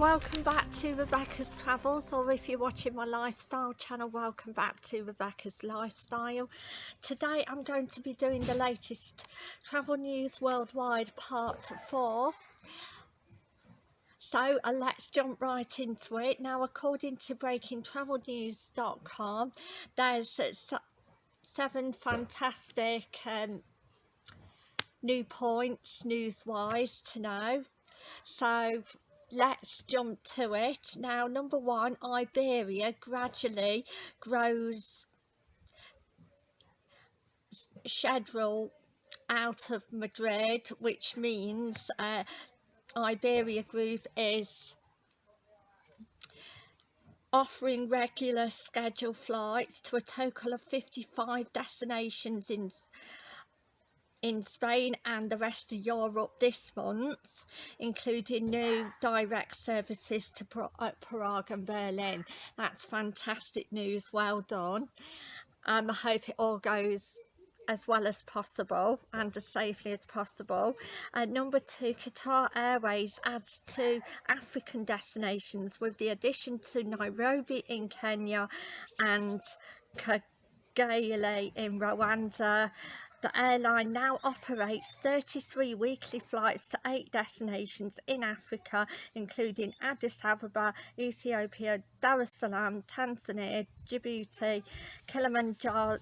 welcome back to Rebecca's Travels or if you're watching my lifestyle channel welcome back to Rebecca's Lifestyle. Today I'm going to be doing the latest travel news worldwide part 4. So uh, let's jump right into it. Now according to breakingtravelnews.com there's uh, seven fantastic um, new points news-wise to know. So let's jump to it. Now number one Iberia gradually grows schedule out of Madrid which means uh, Iberia Group is offering regular scheduled flights to a total of 55 destinations in in Spain and the rest of Europe this month, including new direct services to uh, Prague and Berlin. That's fantastic news, well done. Um, I hope it all goes as well as possible and as safely as possible. Uh, number two, Qatar Airways adds two African destinations with the addition to Nairobi in Kenya and Kigali in Rwanda the airline now operates 33 weekly flights to eight destinations in Africa, including Addis Ababa, Ethiopia, Dar es Salaam, Tanzania, Djibouti, Kilimanjaro,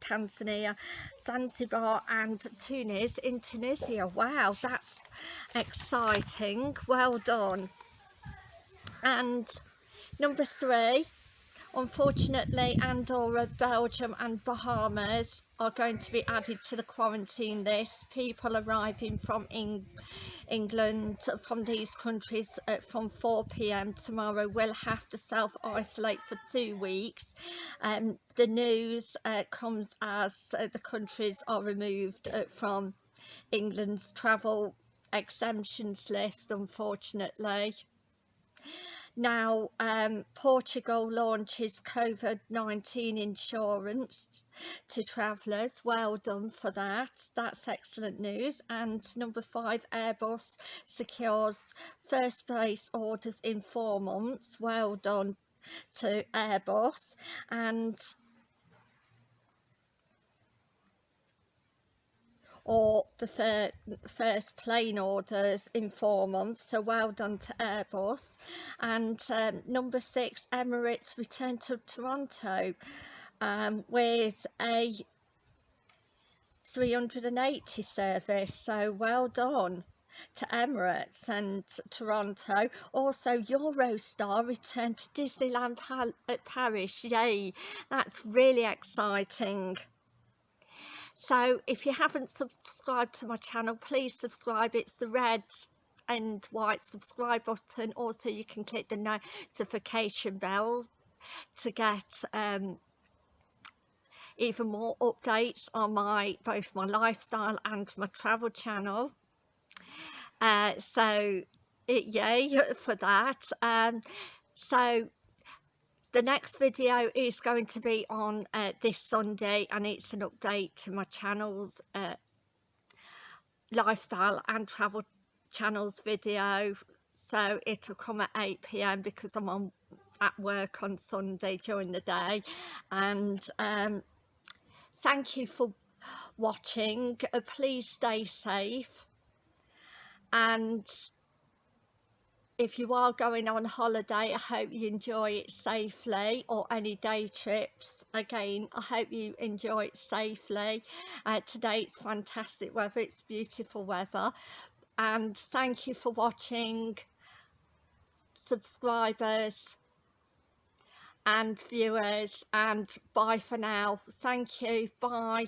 Tanzania, Zanzibar and Tunis in Tunisia. Wow, that's exciting. Well done. And number three, unfortunately Andorra, Belgium and Bahamas are going to be added to the quarantine list. People arriving from Eng England from these countries uh, from 4pm tomorrow will have to self-isolate for two weeks. Um, the news uh, comes as uh, the countries are removed uh, from England's travel exemptions list unfortunately. Now, um, Portugal launches COVID-19 insurance to travellers. Well done for that. That's excellent news. And number five, Airbus secures first place orders in four months. Well done to Airbus. And or the fir first plane orders in four months so well done to Airbus and um, number six Emirates return to Toronto um, with a 380 service so well done to Emirates and Toronto. Also, Eurostar returned to Disneyland at Paris. Yay, that's really exciting so if you haven't subscribed to my channel please subscribe. It's the red and white subscribe button. Also you can click the notification bell to get um, even more updates on my both my lifestyle and my travel channel. Uh, so it, yay for that. Um, so the next video is going to be on uh, this Sunday and it's an update to my channel's uh, lifestyle and travel channels video. So it'll come at 8pm because I'm on at work on Sunday during the day. And um, thank you for watching. Uh, please stay safe. And if you are going on holiday I hope you enjoy it safely or any day trips. Again I hope you enjoy it safely. Uh, today it's fantastic weather it's beautiful weather. And thank you for watching subscribers and viewers and bye for now. Thank you. Bye